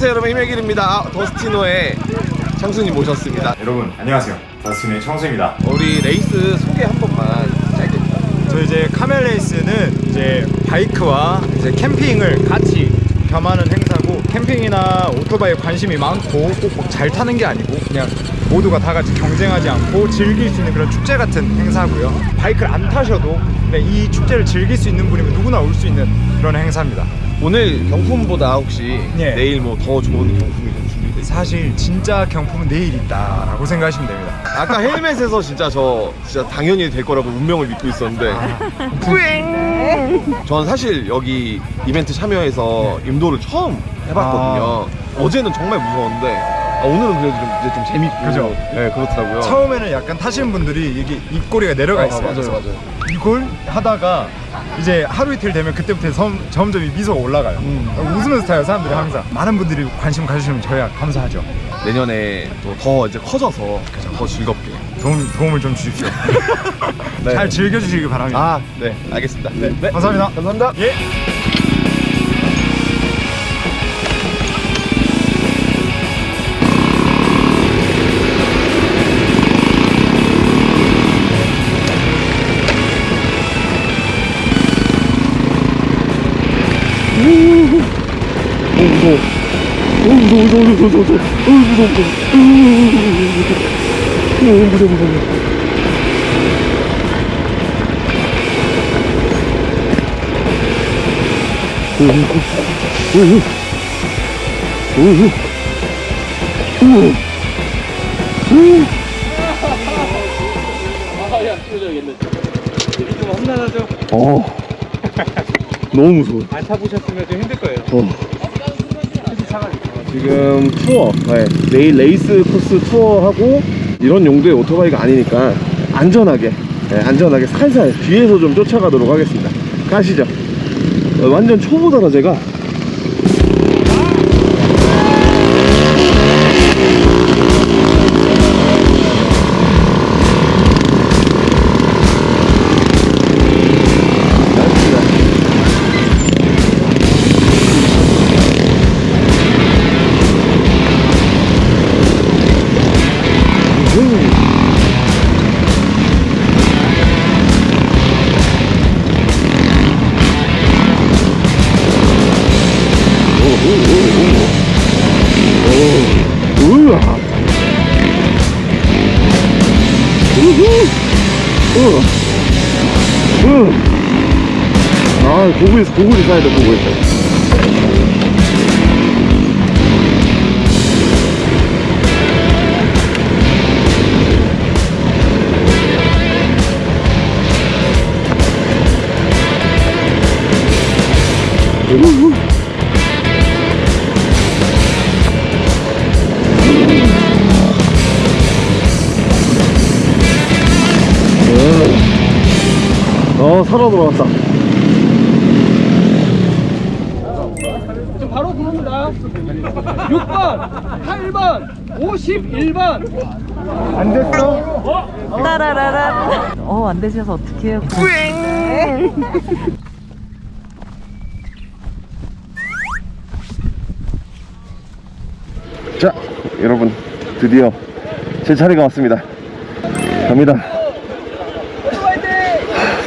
안녕하세요 여러분. 힘의 길입니다. 아, 더스틴의 청수님 모셨습니다. 여러분 안녕하세요. 더스틴의 청수입니다. 우리 레이스 소개 한 번만 짧게 저 이제 카멜 레이스는 이제 바이크와 이제 캠핑을 같이 겸하는 행사 고 캠핑이나 오토바이에 관심이 많고 꼭 잘 타는 게 아니고 그냥 모두가 다 같이 경쟁하지 않고 즐길 수 있는 그런 축제 같은 행사고요 바이크를 안 타셔도 이 축제를 즐길 수 있는 분이면 누구나 올 수 있는 그런 행사입니다 오늘 경품보다 혹시 예. 내일 뭐 더 좋은 경품이 좀 준비돼? 사실 진짜 경품은 내일 있다라고 생각하시면 됩니다 아까 헬멧에서 진짜 저 진짜 당연히 될 거라고 운명을 믿고 있었는데 뿌잉! 전 사실 여기 이벤트 참여해서 임도를 처음 해봤거든요 어제는 정말 무서웠는데 아, 오늘은 그래도 좀, 이제 좀 재밌고 그죠? 네 그렇더라고요 처음에는 약간 타시는 분들이 이게 입꼬리가 내려가 아, 있어요. 맞아요, 맞아요. 이걸 하다가 이제 하루 이틀 되면 그때부터 점, 점점 이 미소가 올라가요. 음. 웃으면서 타요 사람들이 항상. 많은 분들이 관심 가주시면 저희야 감사하죠. 내년에 또 더 이제 커져서 더 즐겁게 도움, 도움을 좀 주십시오. 네. 잘 즐겨주시기 바랍니다. 아, 네, 알겠습니다. 네, 감사합니다. 감사합니다. 예. 어, 너무 무서워. 안 타보셨으면 좀 힘들 거예요. 지금 투어, 네, 내일 레이스 코스 투어하고 이런 용도의 오토바이가 아니니까 안전하게, 네, 안전하게 살살 뒤에서 좀 쫓아가도록 하겠습니다. 가시죠. 어, 완전 초보더라 제가. 아, 고구리, 고구리 사야 돼, 고구리. 우후. 살아 돌아왔다. 좀 바로 부릅니다. 6번, 8번, 51번. 안 됐어? 따라라라. 어, 안 되셔서 어떡해요. 자, 여러분, 드디어 제 차례가 왔습니다. 갑니다. 하,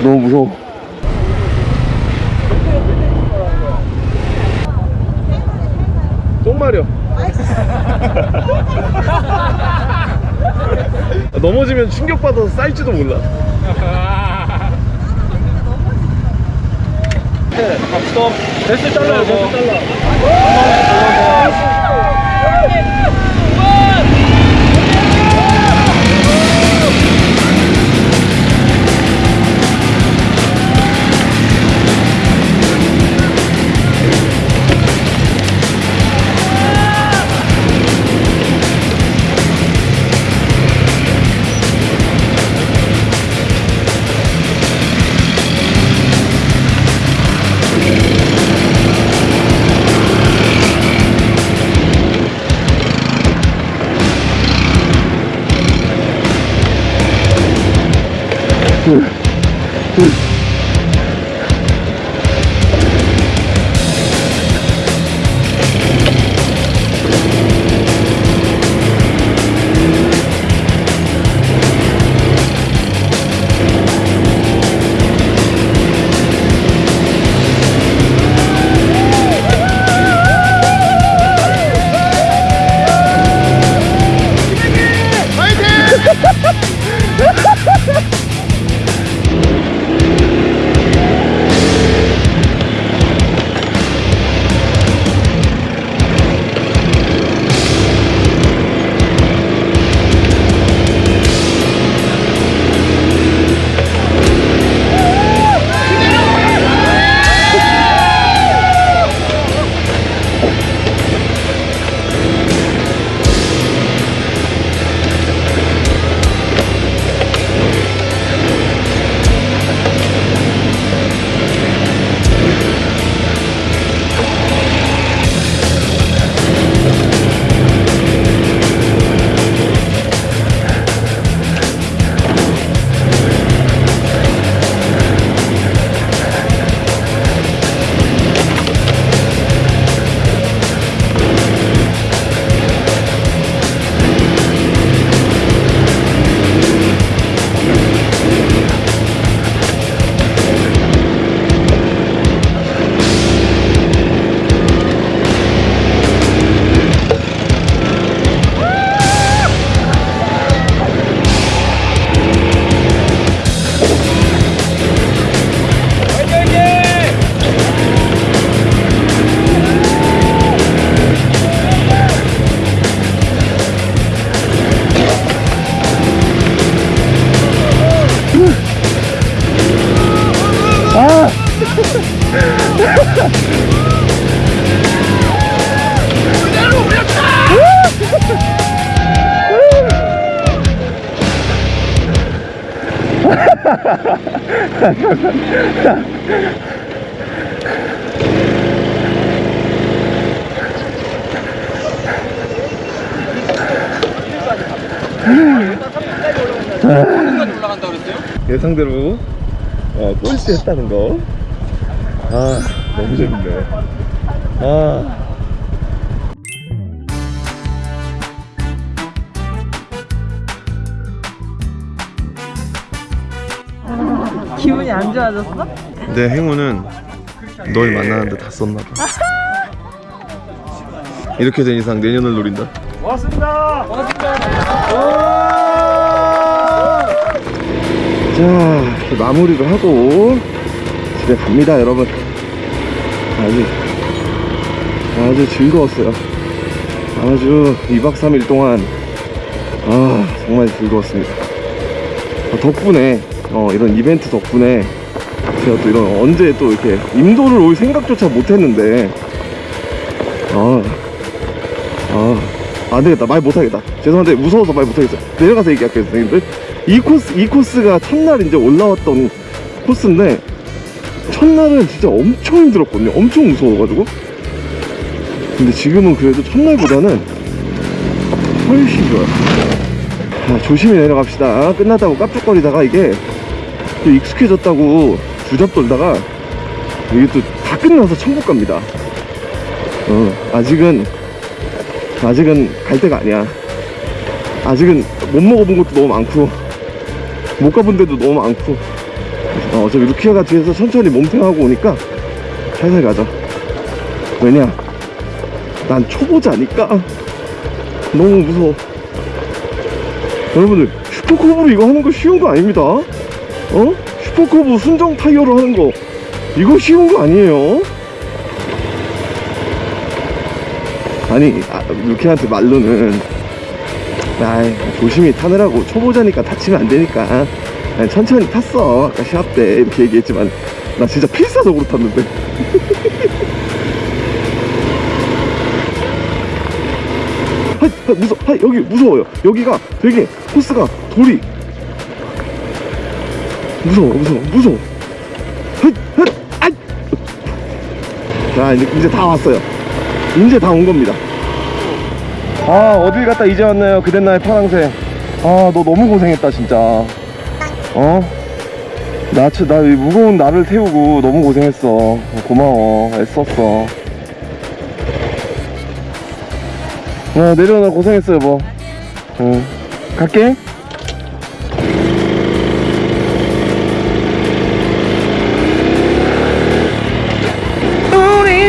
너무 무서워. 똥 마려. 넘어지면 충격받아서 쌓일지도 몰라. 대수 잘라요, 대수 잘라. 예상대로 어, 꼴찌 했다는 거. 아, 너무 재밌네. 아. 기분이 안 좋아졌어? 내 행운은 널 만나는데 다 썼나봐. 이렇게 된 이상 내년을 노린다. 고맙습니다. 자, 이렇게 마무리를 하고 집에 갑니다, 여러분. 아주 아주 즐거웠어요. 아주 2박 3일 동안 아 정말 즐거웠습니다. 어, 덕분에 어, 이런 이벤트 덕분에 제가 또 이런 언제 또 이렇게 인도를 올 생각조차 못했는데 아, 아, 안 되겠다. 말 못하겠다. 죄송한데 무서워서 말 못하겠어요. 내려가서 얘기할게요, 선생님들. 이 코스, 이 코스가 첫날 이제 올라왔던 코스인데 첫날은 진짜 엄청 힘들었거든요. 엄청 무서워가지고. 근데 지금은 그래도 첫날보다는 훨씬 좋아요. 자, 조심히 내려갑시다. 끝났다고 깝죽거리다가 이게 또 익숙해졌다고 주접 돌다가 이게 또 다 끝나서 천국 갑니다. 어, 아직은 아직은 갈 때가 아니야. 아직은 못 먹어본 것도 너무 많고 못 가본 데도 너무 많고 어, 어차피 루키아가 뒤에서 천천히 몸탱하고 오니까 살살 가자. 왜냐? 난 초보자니까 너무 무서워. 여러분들 슈퍼커브로 이거 하는 거 쉬운 거 아닙니다. 어? 슈퍼커브 순정 타이어로 하는 거. 이거 쉬운 거 아니에요. 아니 아, 루키한테 말로는 아이 조심히 타느라고 초보자니까 다치면 안 되니까. 천천히 탔어. 아까 시합 때 이렇게 얘기했지만. 나 진짜 필사적으로 탔는데. 하, 하, 무서, 하, 여기 무서워요. 여기가 되게 코스가 돌이 무서워 무서워 무서워. 헛, 헛, 아이. 자 이제, 이제 다 왔어요. 이제 다 온 겁니다. 아 어딜 갔다 이제 왔나요? 그댄 나의 파랑새. 아 너 너무 고생했다 진짜. 어? 나, 치- 나이 무거운 나를 태우고 너무 고생했어. 고마워. 애썼어. 어 내려놔 고생했어 여보 응. 갈게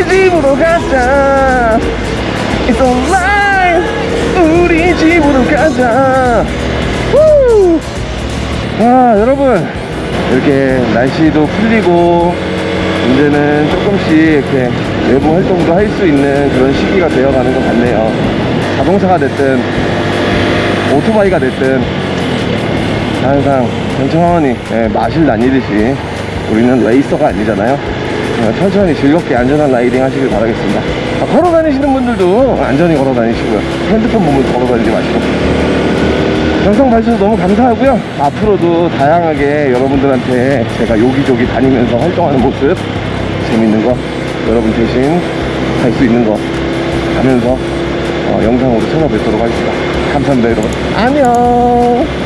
집으로 가자. It's alright 우리 집으로 가자. 후! 아 여러분. 이렇게 날씨도 풀리고 이제는 조금씩 이렇게 외부 활동도 할 수 있는 그런 시기가 되어가는 것 같네요. 자동차가 됐든 오토바이가 됐든 항상 천천히 예, 마실 다니듯이 우리는 레이서가 아니잖아요. 어, 천천히 즐겁게 안전한 라이딩 하시길 바라겠습니다. 아, 걸어 다니시는 분들도 안전히 걸어 다니시고요. 핸드폰 보면서 걸어 다니지 마시고. 영상 봐주셔서 너무 감사하고요. 앞으로도 다양하게 여러분들한테 제가 여기저기 다니면서 활동하는 모습 재밌는 거 여러분 대신 갈수 있는 거 하면서 어, 영상으로 찾아뵙도록 하겠습니다. 감사합니다 여러분. 안녕